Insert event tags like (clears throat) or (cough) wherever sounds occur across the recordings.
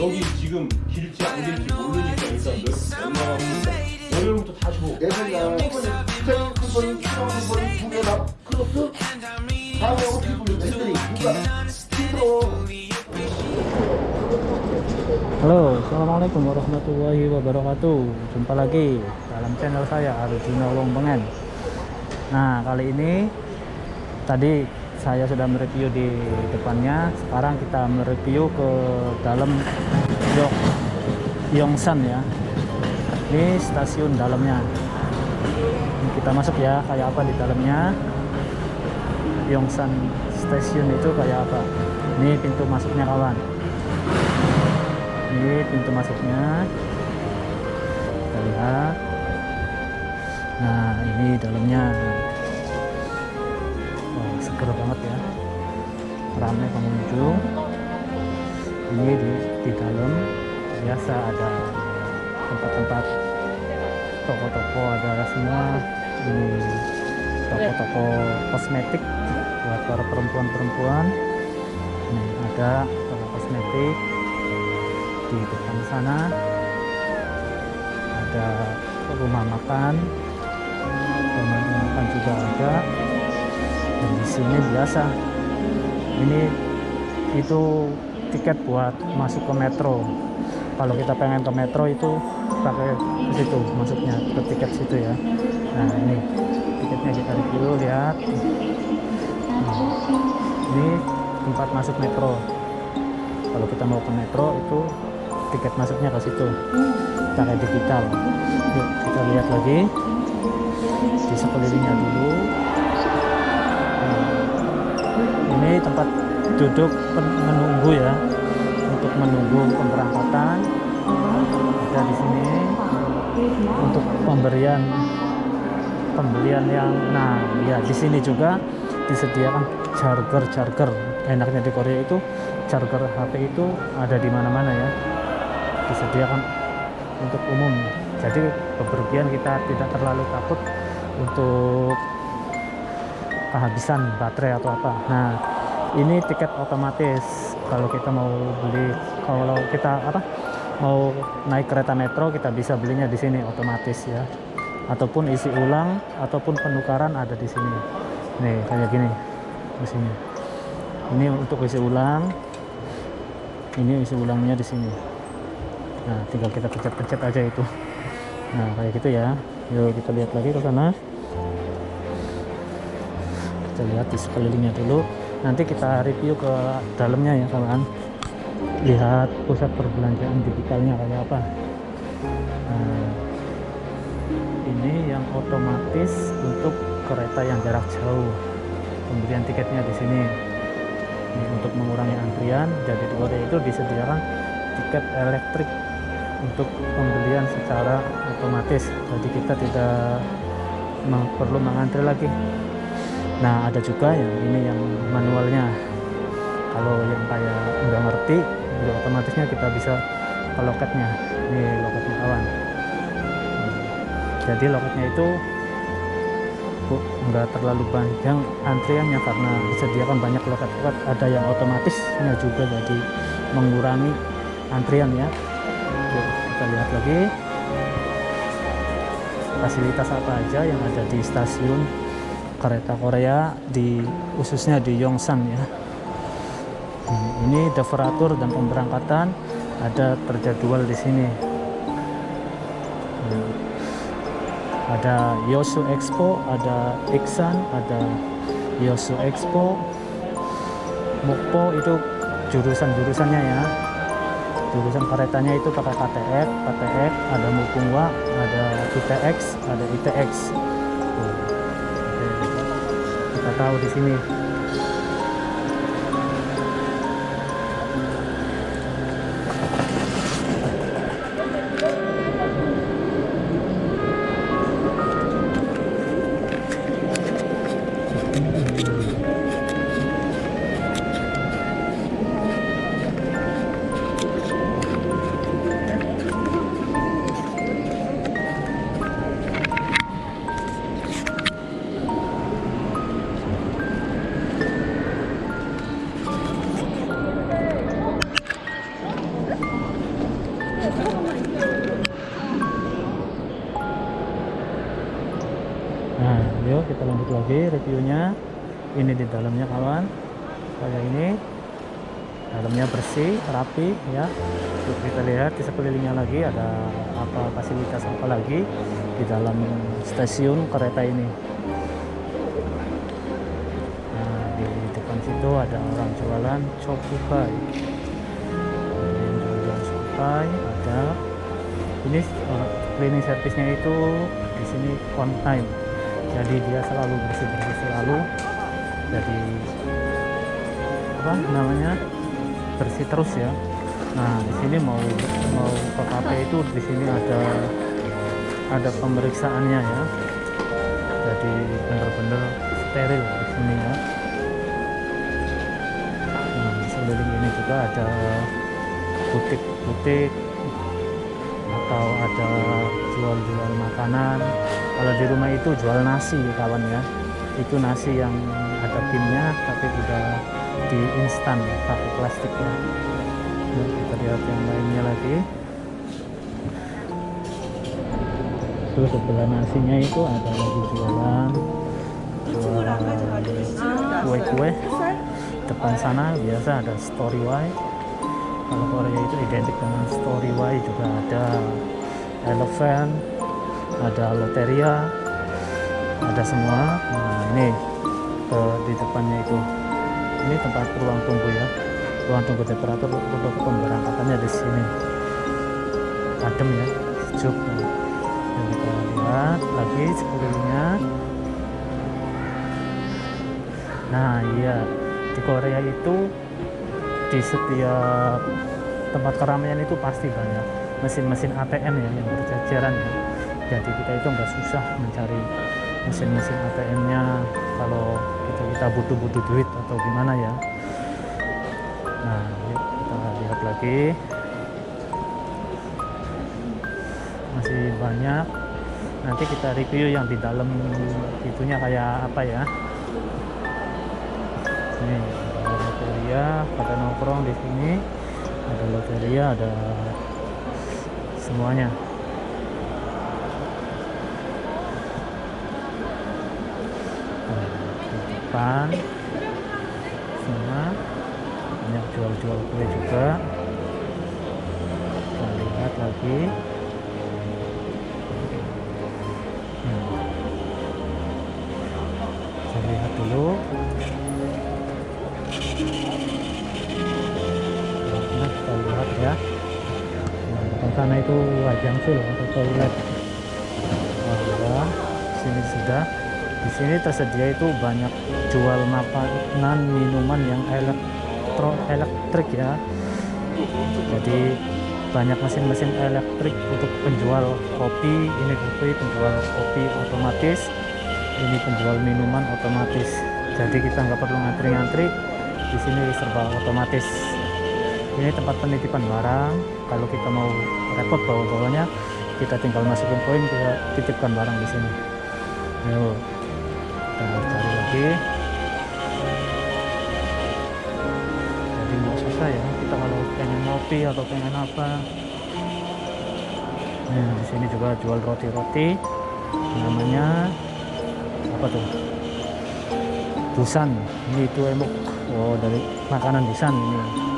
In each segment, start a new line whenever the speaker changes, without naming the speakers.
여기 지금 길지 안 길지 모르니까 일단 몇 얼마나 월요일부터 다시 보고
내생각 스테이크 큰 번, 키로 큰번두 개나 크로스 다음에 어떻게 불려 했더니 누가 힘들어
Halo, Assalamualaikum warahmatullahi wabarakatuh Jumpa lagi dalam channel saya Arjuna Wongbengen Nah kali ini Tadi saya sudah mereview di depannya. Sekarang kita mereview ke dalam Yok Yongsan ya. Ini stasiun dalamnya. Ini Kita masuk ya kayak apa di dalamnya? Yongsan Station itu kayak apa? Ini pintu masuknya kawan. Ini pintu masuknya. Kita lihat. Nah ini dalamnya seger banget ya. Ramai pengunjung ini di, di dalam. Biasa ada tempat-tempat toko-toko ada semua. Ini toko-toko kosmetik buat para perempuan-perempuan. Nih, ada toko kosmetik di depan sana. Ada rumah makan. Rumah makan juga ada di sini biasa. Ini itu tiket buat masuk ke metro. Kalau kita pengen ke metro itu pakai ke situ masuknya ke tiket situ ya. Nah ini. Tiketnya kita review lihat. Nah, ini tempat masuk metro. Kalau kita mau ke metro itu tiket masuknya ke situ. Pakai digital. Yuk kita lihat lagi. Di sekelilingnya dulu ini tempat duduk menunggu ya. Untuk menunggu pemberangkatan. Ada di sini. Untuk pemberian pembelian yang nah ya di sini juga disediakan charger charger. Enaknya di Korea itu charger HP itu ada di mana-mana ya. Disediakan untuk umum. Jadi bepergian kita tidak terlalu takut untuk kehabisan baterai atau apa. Nah ini tiket otomatis kalau kita mau beli kalau kita apa mau naik kereta metro kita bisa belinya di sini otomatis ya. Ataupun isi ulang ataupun penukaran ada di sini. Nih kayak gini di sini. Ini untuk isi ulang. Ini isi ulangnya di sini. Nah tinggal kita pencet-pencet aja itu. Nah kayak gitu ya. Yuk kita lihat lagi ke sana kita lihat di sekelilingnya dulu. Nanti kita review ke dalamnya ya kawan lihat pusat perbelanjaan digitalnya kayak apa. Nah, ini yang otomatis untuk kereta yang jarak jauh. Pembelian tiketnya di sini. Ini untuk mengurangi antrian jadi di Korea itu disediakan tiket elektrik untuk pembelian secara otomatis. Jadi kita tidak perlu mengantri lagi nah ada juga yang ini yang manualnya. Kalau yang kayak nggak ngerti ya otomatisnya kita bisa ke loketnya ini loketnya kawan. Jadi loketnya itu nggak terlalu panjang antriannya karena disediakan banyak loket-loket ada yang otomatisnya juga jadi mengurangi antrian ya. Yuk, kita lihat lagi. Fasilitas apa aja yang ada di stasiun kereta Korea di khususnya di Yongsan ya. Ini deveratur dan pemberangkatan ada terjadwal di sini. Ada Yosu Expo ada Iksan ada Yosu Expo. Mukpo itu jurusan-jurusannya ya. Jurusan keretanya itu pakai KTX, KTX, ada Mupungwa, ada ITX, ada ITX. Kita tahu di sini. Kita lanjut lagi reviewnya. Ini di dalamnya kawan. Kayak ini. Dalamnya bersih rapi ya. Terus kita lihat di sekelilingnya lagi ada apa fasilitas apa lagi di dalam stasiun kereta ini. Nah di depan situ ada orang jualan chokukai ada yang jual chokukai ada. Ini uh, cleaning service-nya itu di sini on time jadi dia selalu bersih bersih selalu. Jadi apa namanya? Bersih terus ya. Nah di sini mau mau ke kafe itu di sini ada ada pemeriksaannya ya. Jadi benar-benar steril di sini ya. Nah di sekeliling ini juga ada butik-butik atau ada jual-jual makanan. Kalau di rumah itu jual nasi kawan ya. Itu nasi yang ada pinnya tapi udah di instan pakai plastik ya Yuk, kita lihat yang lainnya lagi. Terus sebelah nasinya itu ada lagi jualan. Jualan kue-kue. Depan sana biasa ada story Y kalau Korea itu identik dengan story Y juga ada elephant ada loteria ada semua. Nah ini ke di depannya itu. Ini tempat ruang tunggu ya. Ruang tunggu temperatur untuk pemberangkatannya di sini. Adem ya sejuk. Yang kita lihat lagi sekelilingnya. Nah iya di Korea itu di setiap tempat keramaian itu pasti banyak mesin-mesin ATM ya yang berjajaran ya. Jadi kita itu nggak susah mencari mesin-mesin ATM-nya kalau kita kita butuh-butuh duit atau gimana ya. Nah yuk kita lihat lagi. Masih banyak. Nanti kita review yang di dalam itunya kayak apa ya. Ini ada loteria pada nongkrong di sini. Ada loteria ada semuanya. Depan. Semua. Banyak jual-jual kue juga. Kita lihat lagi. Kita lihat dulu. Kita lihat ya sana itu wajang sul atau toilet. Nah, ya, sini sudah. Di sini tersedia itu banyak jual makanan minuman yang elektro elektrik ya. Jadi banyak mesin-mesin elektrik untuk penjual kopi. Ini kopi penjual kopi otomatis. Ini penjual minuman otomatis. Jadi kita nggak perlu ngantri-ngantri. Di sini serba otomatis ini tempat penitipan barang. Kalau kita mau repot bawa-bawanya kita tinggal masukin koin kita titipkan barang di sini. Yuk kita cari lagi. Jadi nggak susah ya kita kalau pengen ngopi atau pengen apa. Nah di sini juga jual roti-roti namanya apa tuh? Busan ini itu emuk. Oh dari makanan busan ini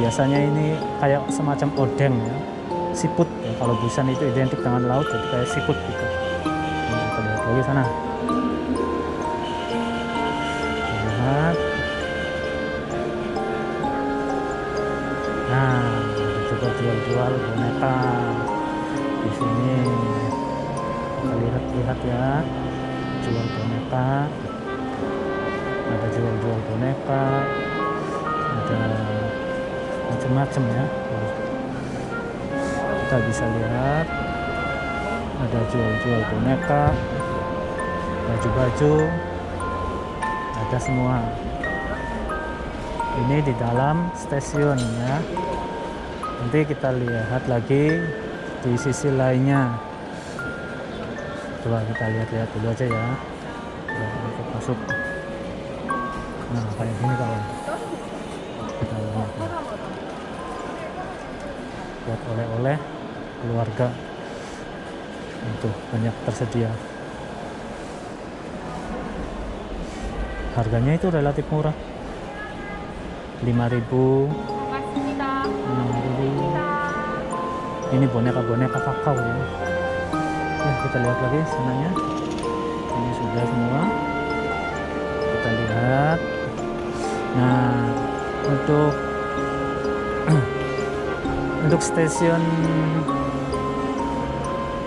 biasanya ini kayak semacam odeng ya. Siput. Ya. kalau busan itu identik dengan laut jadi kayak siput gitu. Nah, kita lihat lagi sana. Lihat. Nah ada juga jual-jual boneka di sini. Kita lihat-lihat ya. Jual boneka. Ada jual-jual boneka. Ada macam-macam ya. Kita bisa lihat ada jual-jual boneka baju-baju ada semua. Ini di dalam stasiun ya. Nanti kita lihat lagi di sisi lainnya. Coba kita lihat-lihat dulu aja ya. Untuk masuk. Nah kayak gini kawan buat oleh-oleh keluarga. Itu banyak tersedia. Harganya itu relatif murah. 5000 6000 ini boneka-boneka kakao ya. Nah, kita lihat lagi sananya ini sudah semua. Kita lihat. Nah untuk (clears throat) untuk stasiun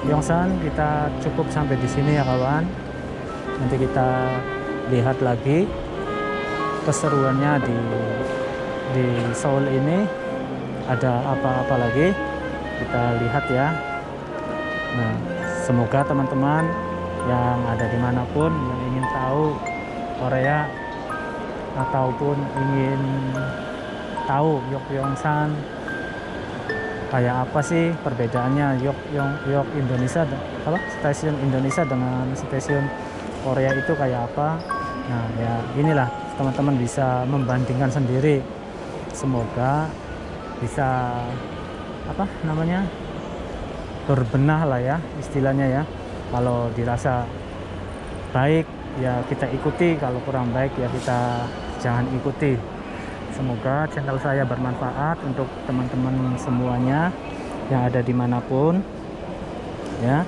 Yongsan kita cukup sampai di sini ya kawan. Nanti kita lihat lagi keseruannya di di Seoul ini. Ada apa-apa lagi? Kita lihat ya. Nah semoga teman-teman yang ada di mana pun yang ingin tahu Korea ataupun ingin tahu Yogyakarta kayak apa sih perbedaannya? Yok Yok Yok Indonesia apa? Stasiun Indonesia dengan stasiun Korea itu kayak apa? Nah ya inilah teman-teman bisa membandingkan sendiri. Semoga bisa apa namanya berbenah lah ya istilahnya ya. Kalau dirasa baik ya kita ikuti. Kalau kurang baik ya kita jangan ikuti semoga channel saya bermanfaat untuk teman-teman semuanya yang ada di mana pun ya